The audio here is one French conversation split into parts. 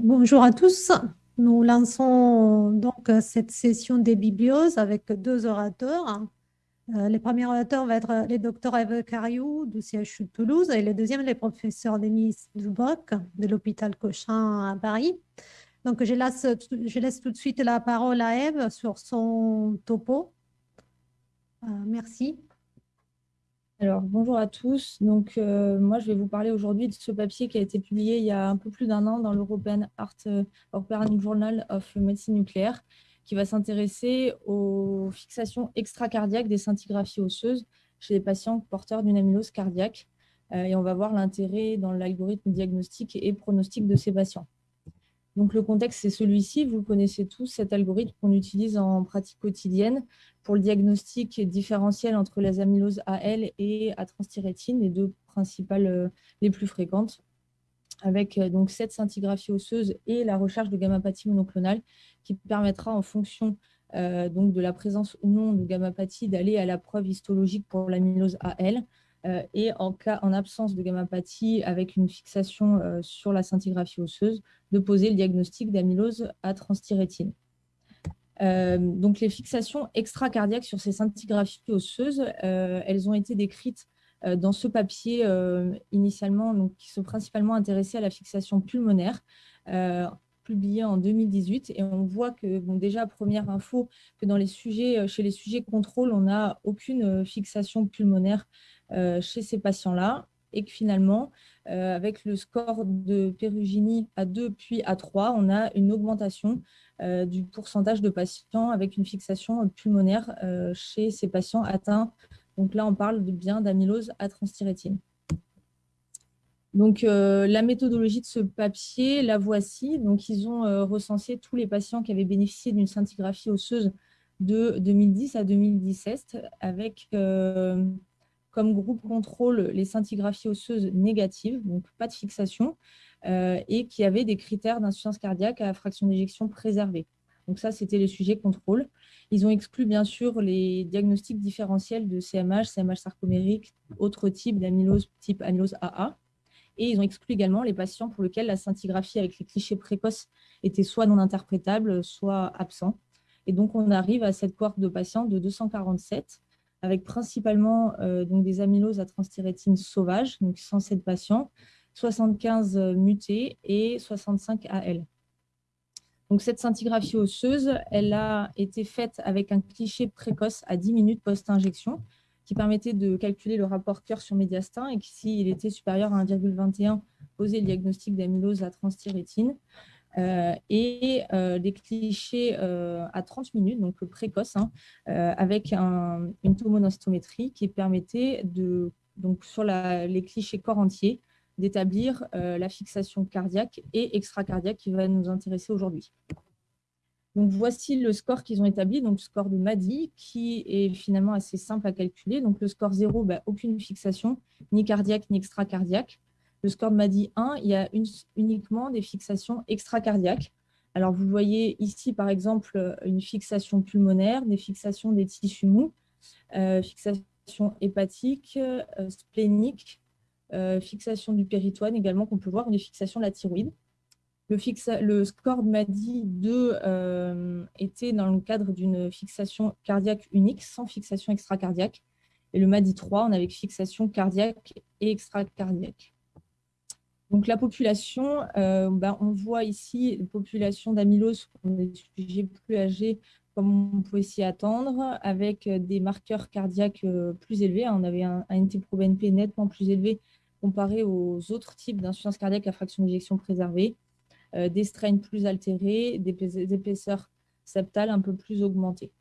bonjour à tous. Nous lançons donc cette session des biblioses avec deux orateurs. Euh, le premier orateur va être le docteur Eve Cariou du CHU de Toulouse et le deuxième, le professeur Denis Duboc de l'hôpital Cochin à Paris. Donc, je laisse, je laisse tout de suite la parole à Eve sur son topo. Euh, merci. Alors, bonjour à tous. Donc, euh, moi, je vais vous parler aujourd'hui de ce papier qui a été publié il y a un peu plus d'un an dans l'European Art euh, European Journal of Medicine Nucléaire, qui va s'intéresser aux fixations extracardiaques des scintigraphies osseuses chez les patients porteurs d'une amylose cardiaque. Euh, et on va voir l'intérêt dans l'algorithme diagnostique et pronostic de ces patients. Donc, le contexte, c'est celui-ci. Vous connaissez tous cet algorithme qu'on utilise en pratique quotidienne pour le diagnostic différentiel entre les amyloses AL et à les deux principales euh, les plus fréquentes, avec euh, donc cette scintigraphie osseuse et la recherche de gamma-pathie monoclonale qui permettra en fonction euh, donc de la présence ou non de gamma-pathie d'aller à la preuve histologique pour l'amylose AL et en, cas, en absence de gammapathie avec une fixation euh, sur la scintigraphie osseuse, de poser le diagnostic d'amylose à transthyrétine. Euh, donc, les fixations extracardiaques sur ces scintigraphies osseuses, elles ont été décrites dans ce papier initialement, donc, qui sont principalement intéressés à la fixation pulmonaire, publié en 2018. Et on voit que, bon, déjà, première info, que dans les sujets, chez les sujets contrôle, on n'a aucune fixation pulmonaire euh, chez ces patients-là et que finalement, euh, avec le score de péruginie à 2 puis à 3, on a une augmentation euh, du pourcentage de patients avec une fixation pulmonaire chez ces patients atteints. Donc là, on parle bien d'amylose à transthyrétine. Donc, la méthodologie de ce papier, la voici. Donc, ils ont recensé tous les patients qui avaient bénéficié d'une scintigraphie osseuse de 2010 à 2017 avec comme groupe contrôle les scintigraphies osseuses négatives, donc pas de fixation, euh, et qui avaient des critères d'insuffisance cardiaque à fraction d'éjection préservée. Donc ça, c'était les sujets contrôle. Ils ont exclu bien sûr les diagnostics différentiels de CMH, CMH sarcomérique, autres types d'amylose type amylose AA. Et ils ont exclu également les patients pour lesquels la scintigraphie avec les clichés précoces était soit non interprétable, soit absent. Et donc, on arrive à cette cohorte de patients de 247 avec principalement euh, donc des amyloses à transthyrétine sauvages, donc 107 patients, 75 euh, mutés et 65 AL. Donc cette scintigraphie osseuse, elle a été faite avec un cliché précoce à 10 minutes post-injection qui permettait de calculer le rapport cœur sur médiastin et qui, s'il était supérieur à 1,21, posait le diagnostic d'amylose à transthyrétine. Euh, et euh, des clichés euh, à 30 minutes, donc précoces, hein, avec une tomonostométrie qui permettait, de, donc, sur les clichés corps entier, d'établir la fixation cardiaque et extracardiaque qui va nous intéresser aujourd'hui. Donc, voici le score qu'ils ont établi, donc le score de MADI, qui est finalement assez simple à calculer. Donc, le score 0, bah, aucune fixation, ni cardiaque, ni extracardiaque. Le score de MADI 1, il y a uniquement des fixations extracardiaques. Alors, vous voyez ici, par exemple, une fixation pulmonaire, des fixations des tissus mous, euh, fixation hépatique, euh, splénique, euh, fixation du péritoine également, qu'on peut voir, des fixations de la thyroïde. Le, le score de MADI 2 était dans le cadre d'une fixation cardiaque unique, sans fixation extracardiaque. Et le MADI 3, on avait fixation cardiaque et extracardiaque. Donc la population, euh, ben, on voit ici une population d'amylose des sujets plus âgés, comme on pouvait s'y attendre, avec des marqueurs cardiaques euh, plus élevés. On avait un, NT-proBNP nettement plus élevé comparé aux autres types d'insuffisance cardiaque à fraction d'éjection préservée, euh, des strains plus altérés, des épaisseurs septales un peu plus augmentées.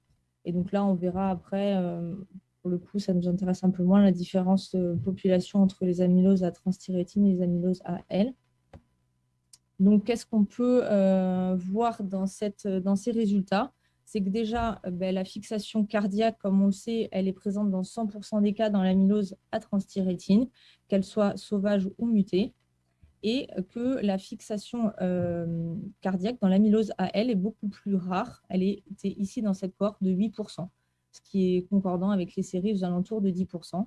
Et donc là, on verra après pour le coup, ça nous intéresse un peu moins, la différence de population entre les amyloses à transthyrétine et les amyloses à L. Donc, qu'est-ce qu'on peut euh, voir dans, ces résultats? C'est que déjà, euh, ben, la fixation cardiaque, comme on le sait, elle est présente dans 100% des cas dans l'amylose à transthyrétine, qu'elle soit sauvage ou mutée. et que la fixation cardiaque dans l'amylose AL est beaucoup plus rare. Elle était ici dans cette cohorte de 8%, qui est concordant avec les séries aux alentours de 10%.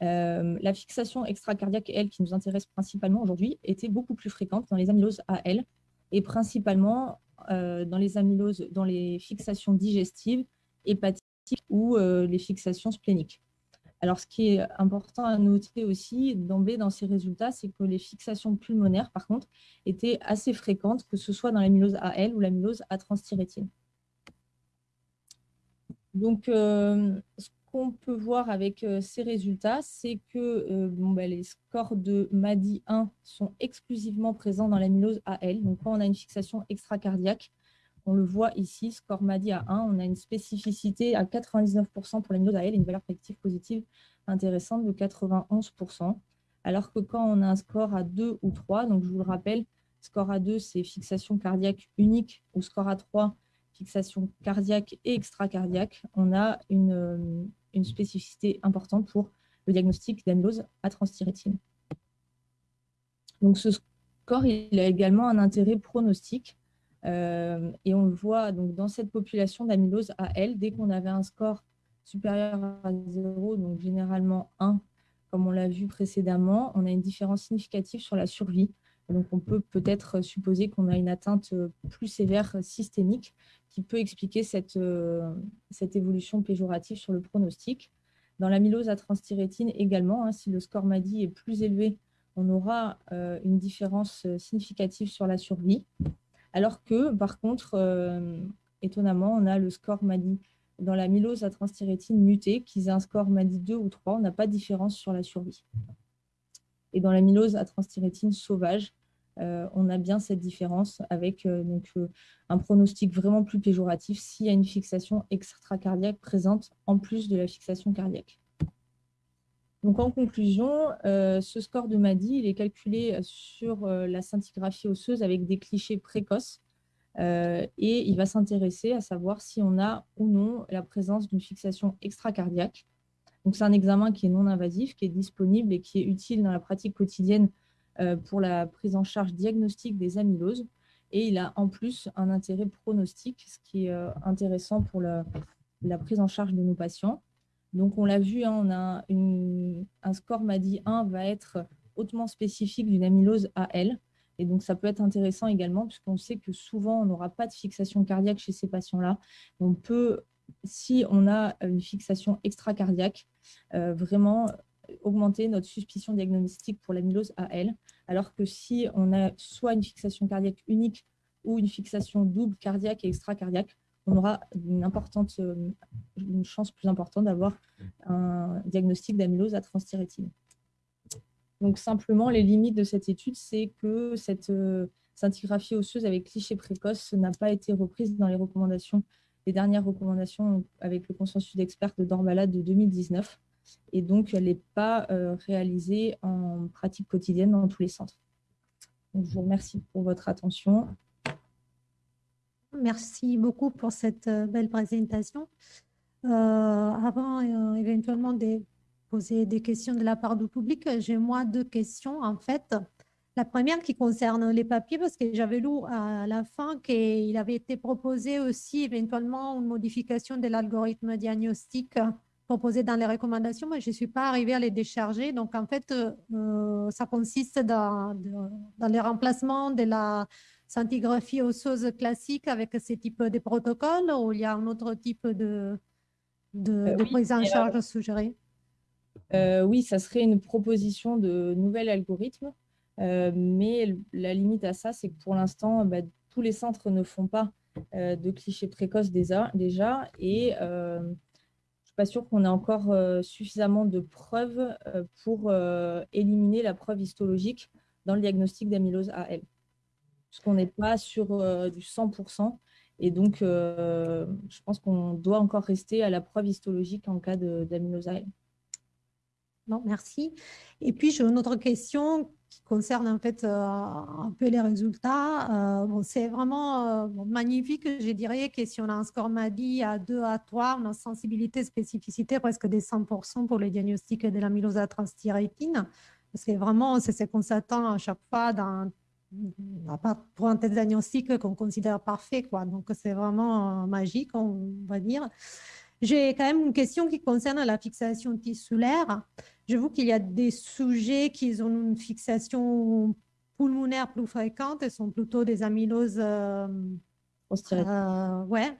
la fixation extracardiaque, elle, qui nous intéresse principalement aujourd'hui, était beaucoup plus fréquente dans les amyloses AL et principalement dans les amyloses, dans les fixations digestives, hépatiques ou les fixations spléniques. Alors, ce qui est important à noter aussi d'emblée dans ces résultats, c'est que les fixations pulmonaires, par contre, étaient assez fréquentes, que ce soit dans l'amylose AL ou l'amylose à transthyrétine. Donc, euh, ce qu'on peut voir avec euh, ces résultats, c'est que euh, bah, les scores de MADI 1 sont exclusivement présents dans l'amylose AL. Donc, quand on a une fixation extracardiaque, on le voit ici, score MADI à 1, on a une spécificité à 99% pour l'amylose AL et une valeur prédictive positive intéressante de 91%. Alors que quand on a un score à 2 ou 3, donc je vous le rappelle, score à 2, c'est fixation cardiaque unique, ou score à 3, fixation cardiaque et extracardiaque, on a une, euh, une spécificité importante pour le diagnostic d'amylose à transthyrétine. Donc ce score, il a également un intérêt pronostique euh, et on le voit donc dans cette population d'amylose AL, dès qu'on avait un score supérieur à 0, donc généralement 1, comme on l'a vu précédemment, on a une différence significative sur la survie. Donc on peut peut-être supposer qu'on a une atteinte plus sévère systémique qui peut expliquer cette, euh, cette évolution péjorative sur le pronostic. Dans l'amylose à transthyrétine également, hein, si le score MADI est plus élevé, on aura euh, une différence significative sur la survie. Alors que, par contre, euh, étonnamment, on a le score MADI dans la mylose à transthyrétine mutée, qu'ils aient un score MADI 2 ou 3, on n'a pas de différence sur la survie. Et dans la mylose à transthyrétine sauvage, euh, on a bien cette différence avec euh, donc, un pronostic vraiment plus péjoratif s'il y a une fixation extracardiaque présente en plus de la fixation cardiaque. Donc, en conclusion, euh, ce score de MADI, il est calculé sur euh, la scintigraphie osseuse avec des clichés précoces euh, et il va s'intéresser à savoir si on a ou non la présence d'une fixation extracardiaque. Donc, c'est un examen qui est non invasif, qui est disponible et qui est utile dans la pratique quotidienne pour la prise en charge diagnostique des amyloses. Et il a en plus un intérêt pronostique, ce qui est intéressant pour la prise en charge de nos patients. Donc, on l'a vu, hein, on a un score MADI 1 va être hautement spécifique d'une amylose AL. Et donc, ça peut être intéressant également, puisqu'on sait que souvent, on n'aura pas de fixation cardiaque chez ces patients-là. On peut, si on a une fixation extracardiaque, euh, vraiment augmenter notre suspicion diagnostique pour l'amylose AL, alors que si on a soit une fixation cardiaque unique ou une fixation double cardiaque et extracardiaque, on aura une, importante, euh, une chance plus importante d'avoir un diagnostic d'amylose à transthyrétine. Donc simplement, les limites de cette étude, c'est que cette euh, scintigraphie osseuse avec cliché précoce n'a pas été reprise dans les recommandations, les dernières recommandations avec le consensus d'experts de Dorbala de 2019. Et donc, elle n'est pas euh, réalisée en pratique quotidienne dans tous les centres. Je vous remercie pour votre attention. Merci beaucoup pour cette euh, belle présentation. Euh, avant éventuellement de poser des questions de la part du public, j'ai moi deux questions en fait. La première qui concerne les papiers, parce que j'avais lu à la fin qu'il avait été proposé aussi éventuellement une modification de l'algorithme diagnostique proposé dans les recommandations, mais je ne suis pas arrivée à les décharger. Donc, en fait, ça consiste dans, dans les remplacements de la scintigraphie osseuse classique avec ce type de protocole ou il y a un autre type de, de, euh, prise en charge suggérée euh, Oui, ça serait une proposition de nouvel algorithme, euh, mais la limite à ça, c'est que pour l'instant, bah, tous les centres ne font pas de clichés précoces déjà, et je ne suis pas sûre qu'on ait encore suffisamment de preuves pour éliminer la preuve histologique dans le diagnostic d'amylose AL qu'on n'est pas sur euh, du 100%. Et donc, euh, je pense qu'on doit encore rester à la preuve histologique en cas d'amylosale. Non, merci. Et puis, j'ai une autre question qui concerne en fait euh, un peu les résultats. bon, c'est vraiment magnifique, je dirais, que si on a un score MADI à 2 à 3, on a sensibilité, spécificité presque des 100% pour le diagnostic de l'amylose à transthyrétine. Parce que vraiment, c'est ce qu'on s'attend à chaque fois dans, pour un test diagnostic qu'on considère parfait. Quoi. Donc, c'est vraiment magique, on va dire. J'ai quand même une question qui concerne la fixation tissulaire. Je vois qu'il y a des sujets qui ont une fixation pulmonaire plus fréquente, ce sont plutôt des amyloses. Euh, euh, ouais.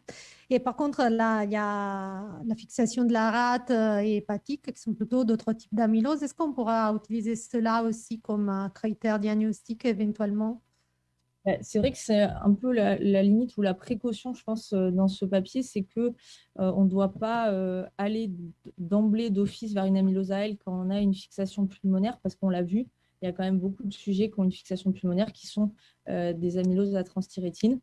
Et par contre, là, il y a la fixation de la rate euh, et hépatique, qui sont plutôt d'autres types d'amylose. Est-ce qu'on pourra utiliser cela aussi comme critère diagnostique éventuellement? C'est vrai que c'est un peu la, limite ou la précaution, je pense, euh, dans ce papier, c'est que on ne doit pas aller d'emblée d'office vers une amylose elle quand on a une fixation pulmonaire, parce qu'on l'a vu, il y a quand même beaucoup de sujets qui ont une fixation pulmonaire qui sont des amyloses à transthyrétine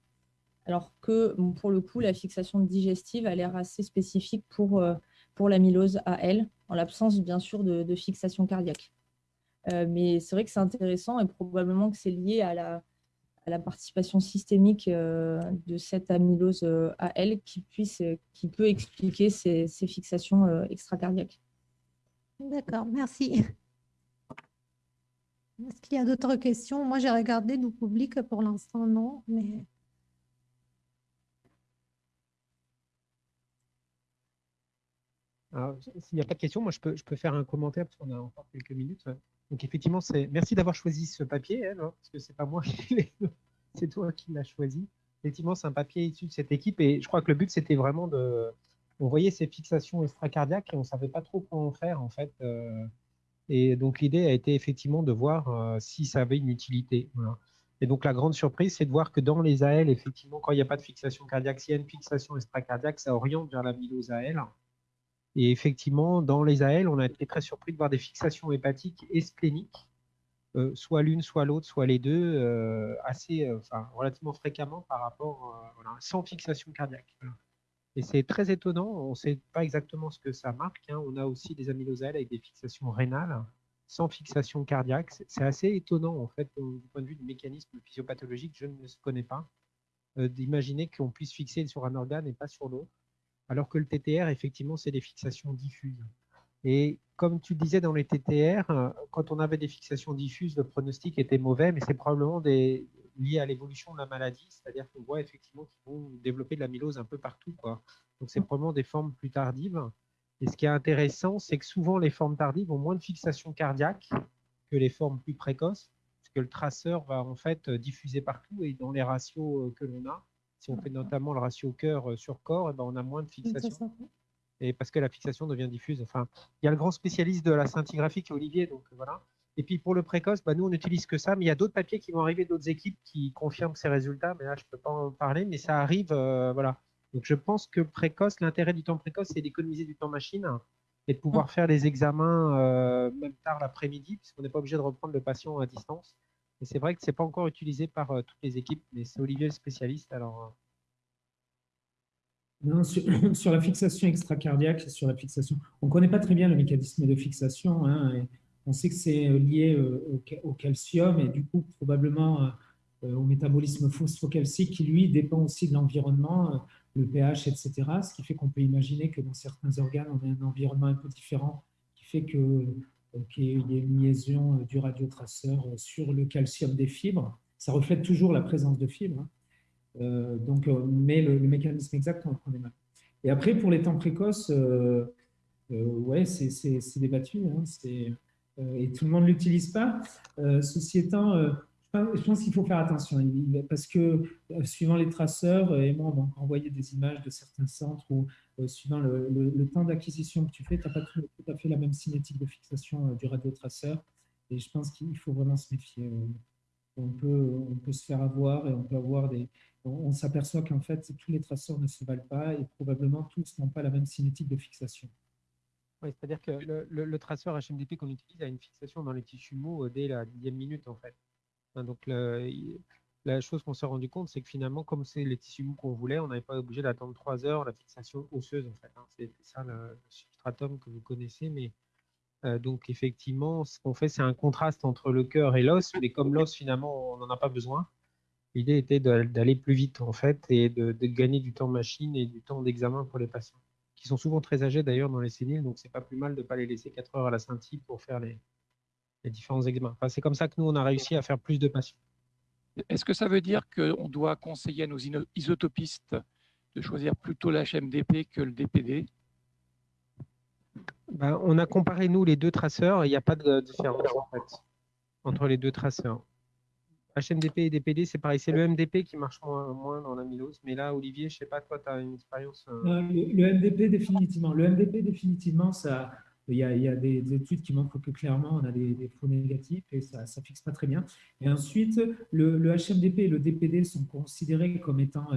alors que pour le coup, la fixation digestive a l'air assez spécifique pour, euh, pour l'amylose à elle, en l'absence bien sûr de, fixation cardiaque. Euh, mais c'est vrai que c'est intéressant et probablement que c'est lié à la, la, participation systémique euh, de cette amylose à elle qui, puisse, qui peut expliquer ces, ces fixations extracardiaques. D'accord, merci. Est-ce qu'il y a d'autres questions? Moi, j'ai regardé du public pour l'instant, non, mais S'il n'y a pas de questions, moi je peux, faire un commentaire parce qu'on a encore quelques minutes. Donc effectivement, merci d'avoir choisi ce papier, hein, parce que c'est pas moi c'est toi qui l'as choisi. Effectivement, c'est un papier issu de cette équipe et je crois que le but c'était vraiment de. On voyait ces fixations extracardiaques et on ne savait pas trop quoi en faire en fait. Euh, et donc l'idée a été effectivement de voir euh, si ça avait une utilité. Et donc la grande surprise, c'est de voir que dans les AL, effectivement, quand il n'y a pas de fixation cardiaque, s'il y a une fixation extracardiaque, ça oriente vers l'amylose AL. Et effectivement, dans les AL, on a été très surpris de voir des fixations hépatiques et spléniques, euh, soit l'une, soit l'autre, soit les deux, euh, assez, euh, enfin, relativement fréquemment par rapport, sans fixation cardiaque. Et c'est très étonnant, on ne sait pas exactement ce que ça marque. Hein. On a aussi des amylosales avec des fixations rénales, sans fixation cardiaque. C'est assez étonnant, en fait, du point de vue du mécanisme physiopathologique, je ne le connais pas, d'imaginer qu'on puisse fixer sur un organe et pas sur l'autre alors que le TTR, effectivement, c'est des fixations diffuses. Et comme tu disais dans les TTR, euh, quand on avait des fixations diffuses, le pronostic était mauvais, mais c'est probablement lié à l'évolution de la maladie, c'est-à-dire qu'on voit effectivement qu'ils vont développer de l'amylose un peu partout. Donc c'est probablement des formes plus tardives. Et ce qui est intéressant, c'est que souvent les formes tardives ont moins de fixation cardiaque que les formes plus précoces, parce que le traceur va en fait diffuser partout et dans les ratios euh, que l'on a, si on fait notamment le ratio cœur euh, sur corps, eh ben, on a moins de fixation. Et parce que la fixation devient diffuse. Enfin, il y a le grand spécialiste de la scintigraphie qui est Olivier, donc euh, voilà. Et puis pour le précoce, bah, nous on n'utilise que ça, mais il y a d'autres papiers qui vont arriver d'autres équipes qui confirment ces résultats, mais là je ne peux pas en parler, mais ça arrive, euh, voilà. Donc je pense que précoce, l'intérêt du temps précoce, c'est d'économiser du temps machine et de pouvoir mm. faire les examens même tard l'après-midi, puisqu'on n'est pas obligé de reprendre le patient à distance. C'est vrai que ce n'est pas encore utilisé par euh, toutes les équipes, mais c'est Olivier le spécialiste. Alors, euh. sur, la fixation extracardiaque, sur la fixation, on ne connaît pas très bien le mécanisme de fixation. Hein, on sait que c'est euh, lié au, calcium et du coup probablement au métabolisme phosphocalcique qui lui dépend aussi de l'environnement, le pH, etc. Ce qui fait qu'on peut imaginer que dans certains organes, on a un environnement un peu différent qui fait que qu'il y ait une liaison euh, du radiotraceur euh, sur le calcium des fibres. Ça reflète toujours la présence de fibres. Hein. Euh, donc, mais le, mécanisme exact, on le connaît mal. Et après, pour les temps précoces, ouais, c'est débattu. Hein, et tout le monde ne l'utilise pas. ceci étant, je pense qu'il faut faire attention parce que suivant les traceurs, et moi, on m'a envoyé des images de certains centres où euh, suivant le, temps d'acquisition que tu fais, tu n'as pas tout, à fait la même cinétique de fixation euh, du radiotraceur. Et je pense qu'il faut vraiment se méfier. Euh. On peut, se faire avoir et on peut avoir des. On, s'aperçoit qu'en fait, tous les traceurs ne se valent pas et probablement tous n'ont pas la même cinétique de fixation. Oui, c'est-à-dire que le, traceur HMDP qu'on utilise a une fixation dans les tissus mous dès la dixième minute, en fait. Hein, donc, la chose qu'on s'est rendu compte, c'est que finalement, comme c'est les tissus mous qu'on voulait, on n'avait pas obligé d'attendre trois heures la fixation osseuse, en fait. Hein. C'est ça le, substratum que vous connaissez. Mais euh, donc, effectivement, ce qu'on fait, c'est un contraste entre le cœur et l'os. Mais comme l'os, finalement, on n'en a pas besoin, l'idée était d'aller plus vite, en fait, et de, gagner du temps machine et du temps d'examen pour les patients, qui sont souvent très âgés d'ailleurs dans les séniles. Donc, c'est pas plus mal de ne pas les laisser quatre heures à la scintille pour faire les, les différents examens. Enfin, c'est comme ça que nous, on a réussi à faire plus de patients. Est-ce que ça veut dire qu'on doit conseiller à nos isotopistes de choisir plutôt l'HMDP que le DPD ben, On a comparé, nous, les deux traceurs, et il n'y a pas de différence en fait, entre les deux traceurs. HMDP et DPD, c'est pareil. C'est le MDP qui marche moins, dans l'amylose. Mais là, Olivier, je ne sais pas, toi, tu as une expérience. Euh, le, MDP, définitivement. Le MDP, définitivement, ça, il y, a, des, études qui montrent que clairement, on a des, faux négatifs et ça ne fixe pas très bien. Et ensuite, le, le, HMDP et le DPD sont considérés comme étant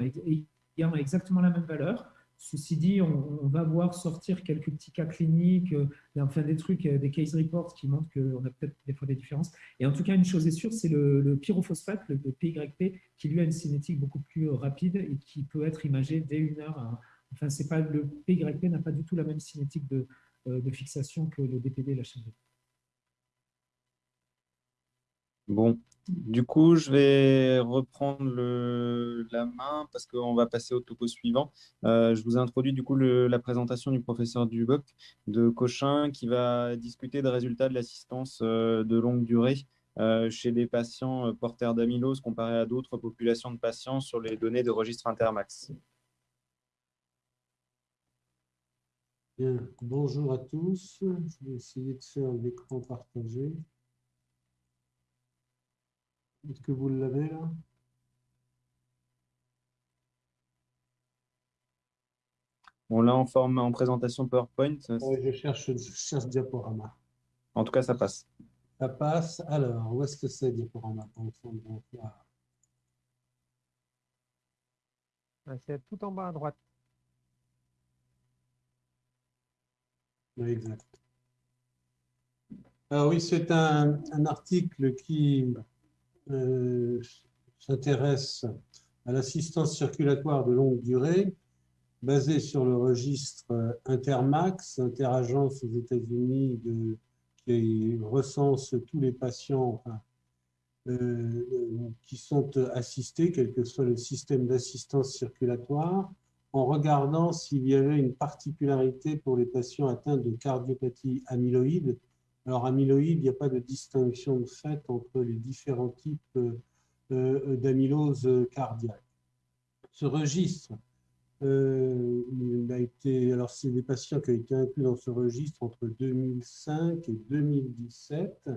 ayant exactement la même valeur. Ceci dit, on, va voir sortir quelques petits cas cliniques, euh, enfin des trucs, euh, des case reports qui montrent qu'on a peut-être des fois des différences. Et en tout cas, une chose est sûre, c'est le, pyrophosphate, le, PYP, qui lui a une cinétique beaucoup plus rapide et qui peut être imagé dès une heure. enfin, pas le PYP n'a pas du tout la même cinétique de, de fixation que le DPD et Bon, du coup, je vais reprendre la main parce qu'on va passer au topo suivant. Euh, je vous ai introduit du coup la présentation du professeur Duboc de Cochin qui va discuter des résultats de l'assistance euh, de longue durée euh, chez des patients porteurs d'amylose comparé à d'autres populations de patients sur les données de registre Intermax. Bien, bonjour à tous. Je vais essayer de faire l'écran partagé. Est-ce que vous l'avez là? On l'a en forme en présentation PowerPoint. Oui, je cherche, je cherche diaporama. En tout cas, ça passe. Ça passe. Alors, où est-ce que c'est diaporama C'est tout en bas à droite. Oui, exact. Alors oui, c'est un, article qui euh, s'intéresse à l'assistance circulatoire de longue durée, basée sur le registre Intermax, interagence aux États-Unis qui recense tous les patients euh, qui sont assistés, quel que soit le système d'assistance circulatoire, en regardant s'il y avait une particularité pour les patients atteints de cardiopathie amyloïde, alors, amyloïde, il n'y a pas de distinction de fait entre les différents types euh, euh, d'amylose cardiaque. Ce registre, euh, a été, alors c'est des patients qui ont été inclus dans ce registre entre 2005 et 2017.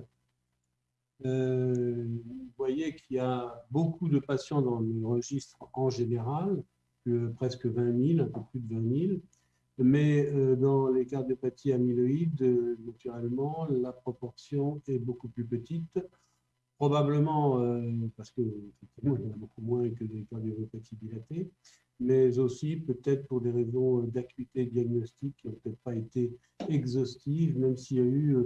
vous voyez qu'il y a beaucoup de patients dans le registre en général, presque 20 000, un peu plus de 20 000. Mais euh, dans les cardiopathies amyloïdes, euh, naturellement, la proportion est beaucoup plus petite. Probablement euh, parce que il y en a beaucoup moins que des cardiopathies dilatées, mais aussi peut-être pour des raisons d'acuité diagnostique qui n'ont peut-être pas été exhaustives, même s'il y a eu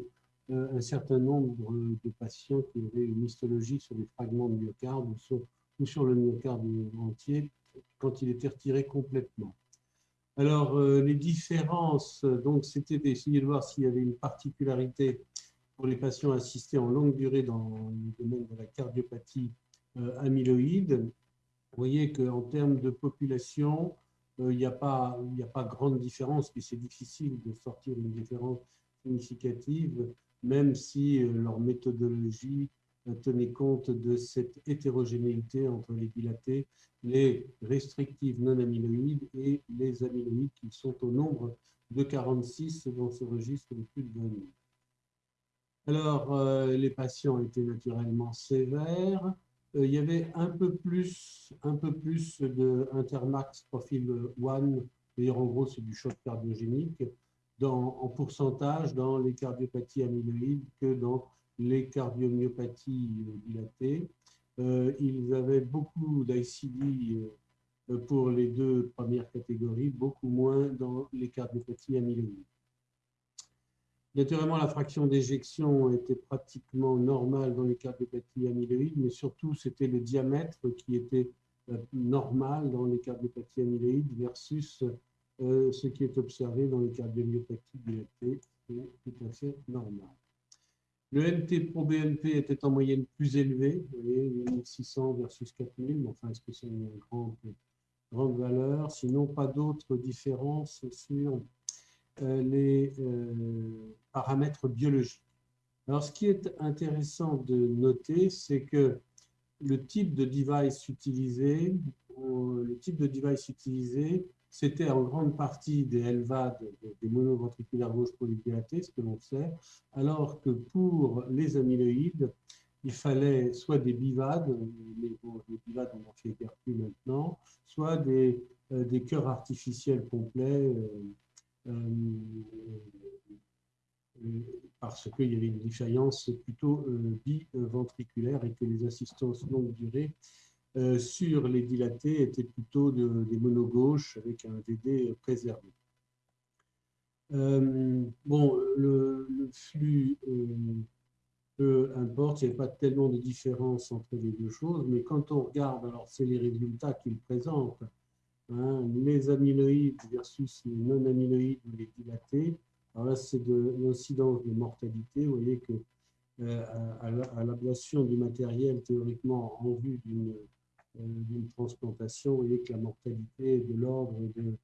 un certain nombre de patients qui avaient une histologie sur les fragments de myocarde ou sur, ou sur le myocarde entier quand il était retiré complètement. Alors, euh, les différences, donc, c'était d'essayer de voir s'il y avait une particularité pour les patients assistés en longue durée dans le domaine de la cardiopathie euh, amyloïde. Vous voyez qu'en termes de population, euh, il n'y a, pas, a pas grande différence, mais c'est difficile de sortir une différence significative, même si leur méthodologie tenait compte de cette hétérogénéité entre les dilatés, les restrictives non amyloïdes et les amyloïdes qui sont au nombre de 46 dans ce registre de plus de 20 000. Alors, euh, les patients étaient naturellement sévères. Euh, il y avait un peu plus, un peu plus de Intermax profil 1, c'est-à-dire en gros c'est du choc cardiogénique, en pourcentage dans les cardiopathies amyloïdes que dans les cardiomyopathies euh, dilatées. Euh, ils avaient beaucoup d'ICD euh, pour les deux premières catégories, beaucoup moins dans les cardiopathies amyloïdes. Naturellement, la fraction d'éjection était pratiquement normale dans les cardiopathies amyloïdes, mais surtout, c'était le diamètre qui était normal dans les cardiopathies amyloïdes versus ce qui est observé dans les cardiomyopathies dilatées. C'est tout à fait normal. Le NT pro BNP était en moyenne plus élevé, vous voyez, 1600 versus 4000, mais enfin, est-ce que c'est une grande, valeur? Sinon, pas d'autres différences sur euh, les euh, paramètres biologiques. Alors, ce qui est intéressant de noter, c'est que le type de device utilisé, le type de device utilisé, c'était en grande partie des LVAD, des monoventriculaires gauche polydilatés, ce que l'on sait, alors que pour les amyloïdes, il fallait soit des bivades, mais les bivades on en fait plus maintenant, soit des, euh, des cœurs artificiels complets, euh, euh, parce qu'il y avait une défaillance plutôt biventriculaire et que les assistances longue durée sur les dilatés étaient plutôt de, des monogauches avec un DD préservé. bon, le, flux peu importe, il n'y a pas tellement de différence entre les deux choses, mais quand on regarde, alors c'est les résultats qu'il présente, hein, les amyloïdes versus les non-amyloïdes ou les dilatés, alors là c'est de l'incidence de mortalité, vous voyez que euh, à, l'ablation du matériel théoriquement en vue euh, d'une transplantation, voyez que la mortalité est de l'ordre de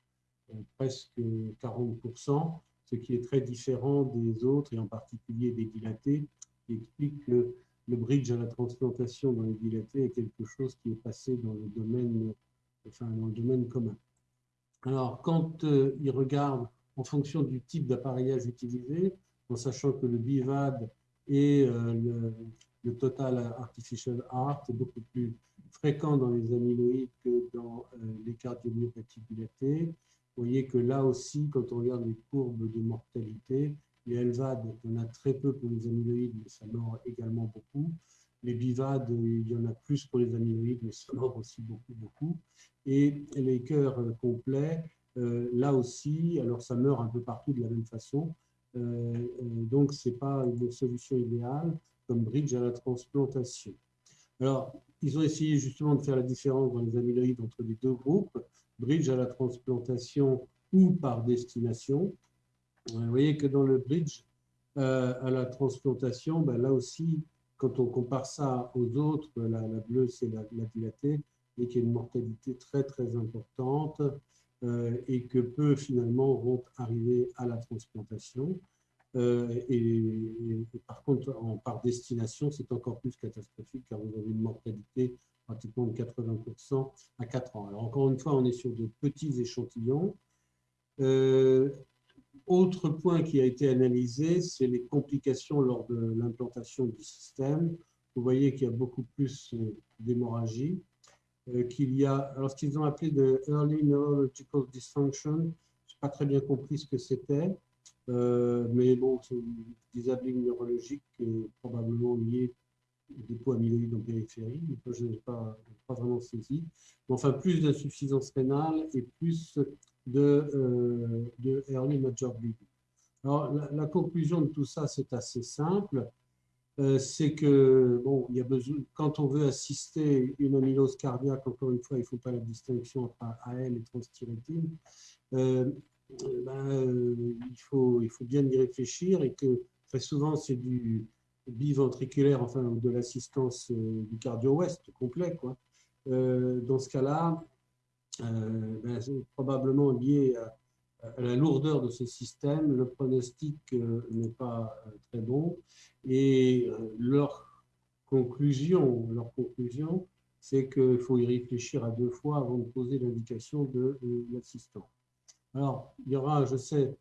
euh, presque 40%, ce qui est très différent des autres et en particulier des dilatés qui explique que le bridge à la transplantation dans les dilatés est quelque chose qui est passé dans le domaine, enfin, dans le domaine commun. Alors, quand euh, il regarde en fonction du type d'appareillage utilisé, en sachant que le BIVAD et euh, le, Total Artificial Heart est beaucoup plus fréquent dans les amyloïdes que dans euh, les cardiomyopathies dilatées, vous voyez que là aussi, quand on regarde les courbes de mortalité, les LVAD, il y en a très peu pour les amyloïdes, mais ça mord également beaucoup. Les BIVAD, il y en a plus pour les amyloïdes, mais ça mord aussi beaucoup, beaucoup. Et les cœurs complets, euh, là aussi, alors ça meurt un peu partout de la même façon. Euh, euh, donc, ce n'est pas une solution idéale comme bridge à la transplantation. Alors, ils ont essayé justement de faire la différence dans les amyloïdes entre les deux groupes, bridge à la transplantation ou par destination. Vous voyez que dans le bridge euh, à la transplantation, ben là aussi, quand on compare ça aux autres, la, bleue c'est la, dilatée, et qu'il y a une mortalité très très importante euh, et que peu finalement vont arriver à la transplantation. Euh, et, par contre, par destination, c'est encore plus catastrophique car vous avez une mortalité pratiquement de 80% à 4 ans. Alors encore une fois, on est sur de petits échantillons. Autre point qui a été analysé, c'est les complications lors de l'implantation du système. Vous voyez qu'il y a beaucoup plus euh, d'hémorragie, euh, qu'il y a, alors ce qu'ils ont appelé de Early Neurological Dysfunction, je n'ai pas très bien compris ce que c'était, euh, mais bon, c'est une disabilité neurologique probablement liée au dépôt amyloïde en périphérie, je n'ai pas, pas, vraiment saisi. Enfin, plus d'insuffisance rénale et plus de, euh, early major bleeding. Alors, la, conclusion de tout ça, c'est assez simple. Euh, c'est que, bon, il y a besoin, quand on veut assister une amylose cardiaque, encore une fois, il ne faut pas la distinction entre AL et transthyrétine, euh, ben, il, faut, il faut bien y réfléchir et que très souvent, c'est du biventriculaire, enfin, de l'assistance du cardio-ouest complet, quoi. dans ce cas-là, euh, ben, probablement lié à, la lourdeur de ce système. Le pronostic euh, n'est pas euh, très bon et leur conclusion, leur conclusion c'est qu'il faut y réfléchir à deux fois avant de poser l'indication de, l'assistant. Alors, il y aura, je sais,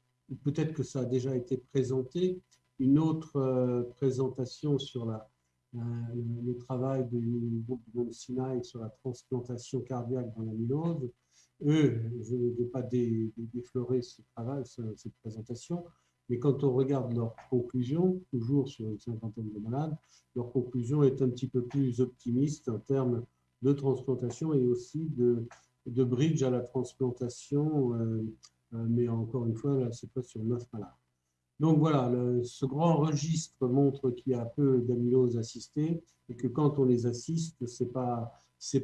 peut-être que ça a déjà été présenté, une autre présentation sur la, le travail du groupe de Sinaï sur la transplantation cardiaque dans l'amylose. Eux, je ne vais pas déflorer ce travail, cette présentation, mais quand on regarde leurs conclusions, toujours sur une cinquantaine de malades, leur conclusion est un petit peu plus optimiste en termes de transplantation et aussi de, de bridge à la transplantation, euh, euh, mais encore une fois, c'est pas sur neuf malades. Donc voilà, ce grand registre montre qu'il y a peu d'amylose assistée et que quand on les assiste, ce n'est pas,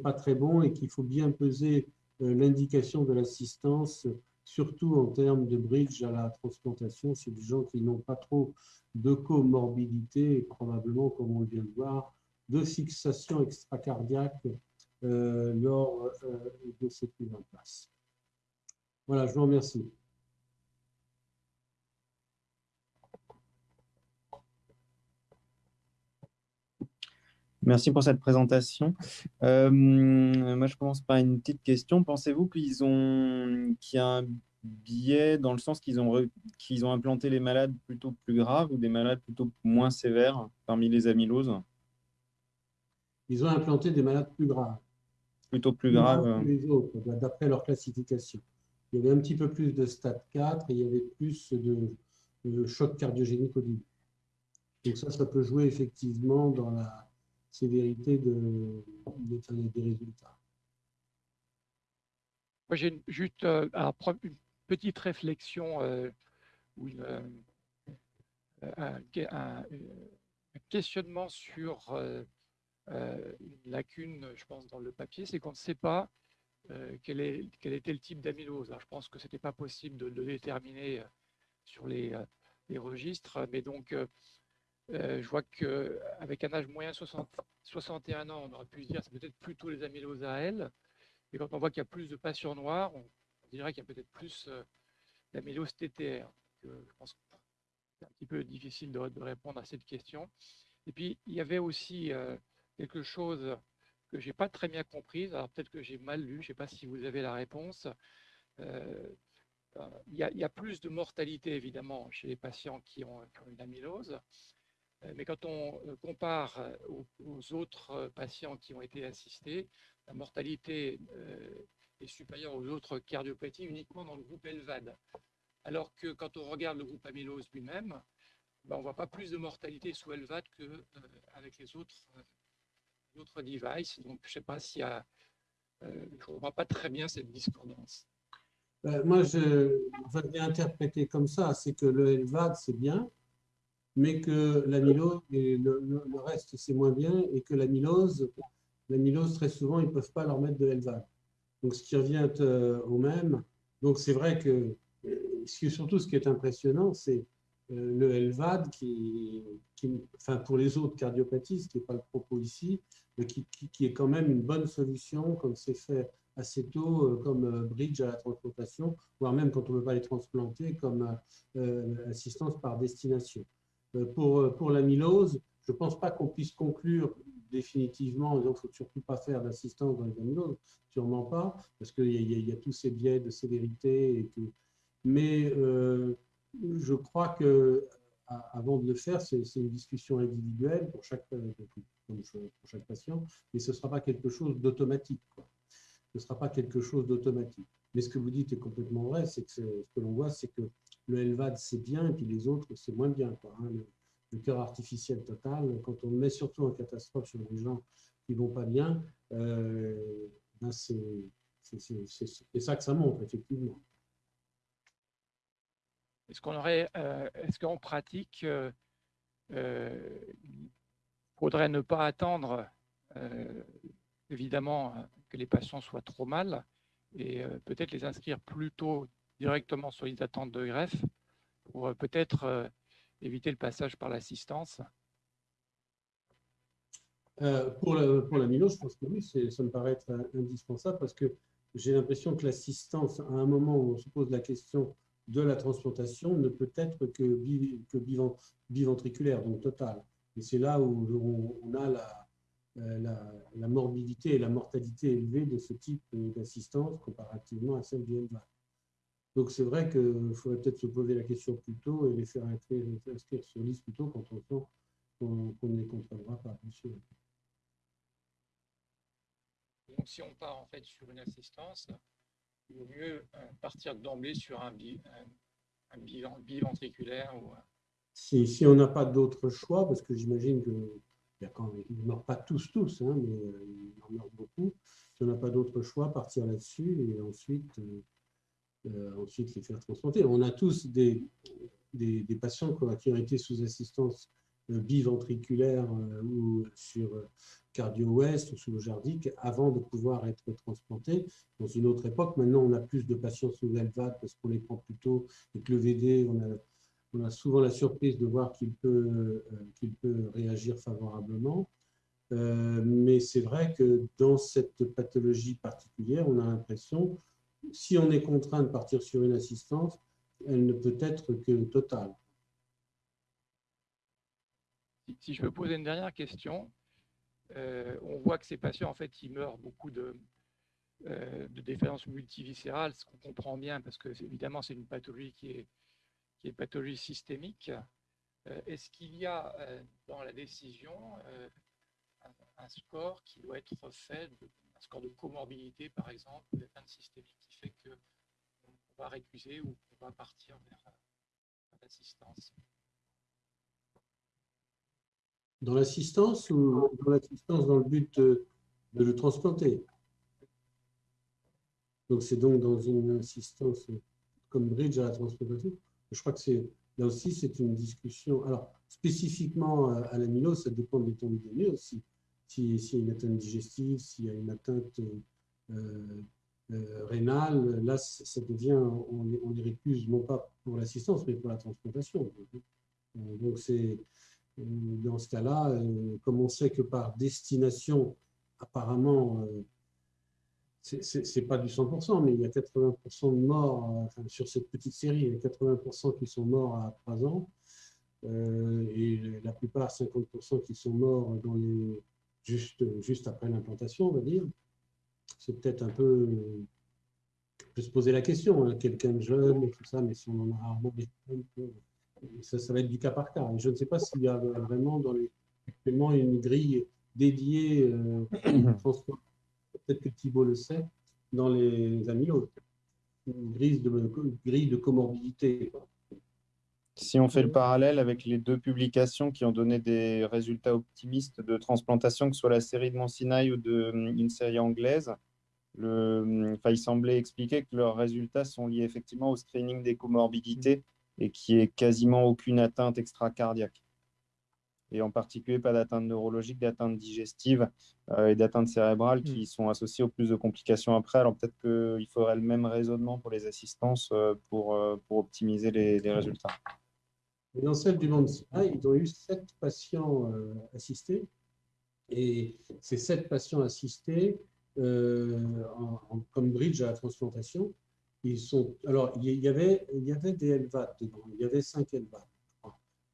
pas très bon et qu'il faut bien peser euh, l'indication de l'assistance, surtout en termes de bridge à la transplantation, c'est des gens qui n'ont pas trop de comorbidité et probablement, comme on vient de voir, de fixation extracardiaque lors euh, de cette mise en place. Voilà, je vous remercie. Merci pour cette présentation. Euh, moi, je commence par une petite question. Pensez-vous qu'ils ont, qu'il y a un biais dans le sens qu'ils ont, qu'ils ont implanté les malades plutôt plus graves ou des malades plutôt moins sévères parmi les amyloses? Ils ont implanté des malades plus graves. Plutôt plus graves autres, d'après leur classification. Il y avait un petit peu plus de stade 4 et il y avait plus de, de choc cardiogénique au début. Donc ça, ça peut jouer effectivement dans la sévérité de, des résultats. Moi, j'ai juste euh, une petite réflexion euh, ou une, euh, un, questionnement sur une lacune, je pense, dans le papier, c'est qu'on ne sait pas quel, est, quel, était le type d'amylose. Je pense que ce n'était pas possible de le déterminer sur les, registres, mais donc euh, je vois qu'avec un âge moyen 60, 61 ans, on aurait pu se dire c'est peut-être plutôt les amyloses à elle. Et quand on voit qu'il y a plus de patients noirs, on, dirait qu'il y a peut-être plus euh, d'amylose TTR. je pense que c'est un petit peu difficile de, répondre à cette question. Et puis, il y avait aussi euh, quelque chose que je n'ai pas très bien compris. Alors, peut-être que j'ai mal lu, je ne sais pas si vous avez la réponse. il, y a, plus de mortalité, évidemment, chez les patients qui ont, une amylose. Euh, mais quand on euh, compare euh, aux, autres patients qui ont été assistés, la mortalité est supérieure aux autres cardiopathies uniquement dans le groupe LVAD. Alors que quand on regarde le groupe amylose lui-même, ben, on ne voit pas plus de mortalité sous LVAD qu'avec les autres, autres devices. Donc, je ne sais pas s'il y a... je ne vois pas très bien cette discordance. moi, je vais interpréter comme ça, c'est que le LVAD, c'est bien, mais que l'amylose, et le, reste, c'est moins bien, et que l'amylose, l'amylose, très souvent, ils ne peuvent pas leur mettre de LVAD. Donc, ce qui revient euh, au même. Donc, c'est vrai que, surtout, ce qui est impressionnant, c'est euh, le LVAD, qui, enfin, pour les autres cardiopathies, ce qui n'est pas le propos ici, mais qui, qui, est quand même une bonne solution, comme c'est fait assez tôt, euh, comme bridge à la transplantation, voire même quand on ne veut pas les transplanter, comme assistance par destination. Euh, pour, euh, pour l'amylose, je ne pense pas qu'on puisse conclure définitivement, il ne faut surtout pas faire d'assistance dans les amyloses, sûrement pas, parce qu'il y, y, a tous ces biais de sévérité. Et que... Mais euh, je crois que avant de le faire, c'est une discussion individuelle pour chaque, chaque patient, mais ce ne sera pas quelque chose d'automatique. Ce ne sera pas quelque chose d'automatique. Mais ce que vous dites est complètement vrai, c'est que ce que l'on voit, c'est que le LVAD, c'est bien, et puis les autres, c'est moins bien. Hein. le, cœur artificiel total, quand on met surtout en catastrophe sur des gens qui ne vont pas bien, euh, ben c'est ça que ça montre, effectivement. Est-ce qu'on aurait, euh, est-ce qu'en pratique, euh, il faudrait ne pas attendre, évidemment, que les patients soient trop mal et peut-être les inscrire plus tôt directement sur les attentes de greffe pour euh, peut-être euh, éviter le passage par l'assistance? Euh, Pour la, pour je pense que oui, ça me paraît être indispensable parce que j'ai l'impression que l'assistance, à un moment où on se pose la question de la transplantation, ne peut être que, biventriculaire, donc totale. Et c'est là où on, a la, la, morbidité et la mortalité élevée de ce type d'assistance comparativement à celle du LVAD. Donc c'est vrai qu'il faudrait peut-être se poser la question plus tôt et les faire inscrire, sur liste plus tôt quand on sent qu'on ne les contrôlera pas, Donc si on part en fait sur une assistance, vaut mieux euh, partir d'emblée sur un, biventriculaire ou si, si, on n'a pas d'autre choix, parce que j'imagine qu'ils ne meurent pas tous, tous, hein, mais euh, ils en meurent beaucoup. Si on n'a pas d'autre choix, partir là-dessus et ensuite euh, euh, ensuite les faire transplanter. On a tous des, des, patients qui ont été sous assistance euh, biventriculaire euh, ou sur cardio-ouest ou sous le jardique avant de pouvoir être transplantés. Dans une autre époque, maintenant, on a plus de patients sous LVAD parce qu'on les prend plus tôt et le VD, on a, souvent la surprise de voir qu'il peut, qu'il peut réagir favorablement. mais c'est vrai que dans cette pathologie particulière, on a l'impression si on est contraint de partir sur une assistance, elle ne peut être que totale. Si je peux poser une dernière question, euh, on voit que ces patients, en fait, ils meurent beaucoup de, euh, défaillance multiviscérale, ce qu'on comprend bien, parce que évidemment, c'est une pathologie qui est, pathologie systémique. Euh, est-ce qu'il y a dans la décision un, score qui doit être fait, un score de comorbidité, par exemple, d'atteinte systémique, qui fait qu'on va récuser ou qu'on va partir vers l'assistance? Dans l'assistance ou dans l'assistance dans le but de, le transplanter. Donc c'est donc dans une assistance comme bridge à la transplantation. Je crois que là aussi c'est une discussion. Alors spécifiquement à l'amylose, ça dépend de l'étendue de aussi. S'il y a une atteinte digestive, s'il y a une atteinte euh, euh, rénale, là ça devient, on, on les récuse non pas pour l'assistance, mais pour la transplantation. Donc c'est dans ce cas-là, euh, comme on sait que par destination, apparemment, euh, ce n'est pas du 100%, mais il y a 80% de morts sur cette petite série, il y a 80% qui sont morts à 3 ans, euh, et la plupart, 50% qui sont morts juste, juste après l'implantation, on va dire. C'est peut-être un peu... On peut se poser la question, hein, quelqu'un de jeune et tout ça, mais si on en a rarement des ça, ça, va être du cas par cas. je ne sais pas s'il y a vraiment dans les, actuellement une grille dédiée, euh, peut-être que Thibault le sait, dans les amyloses. Une grille de, grille de comorbidité. Si on fait le parallèle avec les deux publications qui ont donné des résultats optimistes de transplantation, que ce soit la série de Monsinaï ou de, une série anglaise, le, enfin, il semblait expliquer que leurs résultats sont liés effectivement au screening des comorbidités et qui est quasiment aucune atteinte extracardiaque. Et en particulier, pas d'atteinte neurologique, d'atteinte digestive euh, et d'atteinte cérébrale qui mm. sont associées au plus de complications après. Alors peut-être qu'il faudrait le même raisonnement pour les assistances euh, pour, euh, pour optimiser les, résultats. dans celle du monde, ils ont eu sept patients assistés. Et ces sept patients assistés, comme bridge à la transplantation, ils sont, alors, il y avait, il y avait des LVAD dedans, il y avait 5 LVAD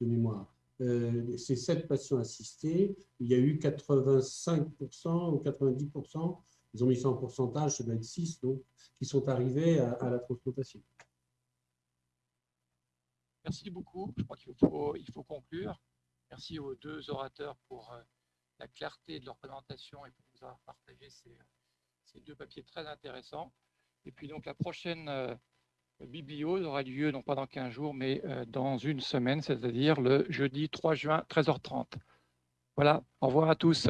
de mémoire. Euh, ces 7 patients assistés, il y a eu 85% ou 90%, ils ont mis ça en pourcentage, ça doit être 6, donc, qui sont arrivés à, la transplantation. Merci beaucoup. Je crois qu'il faut, il faut conclure. Merci aux deux orateurs pour euh, la clarté de leur présentation et pour nous avoir partagé ces deux papiers très intéressants. Et puis donc la prochaine euh, bibliose aura lieu non pas dans 15 jours, mais euh, dans une semaine, c'est-à-dire le jeudi 3 juin, 13h30. Voilà, au revoir à tous.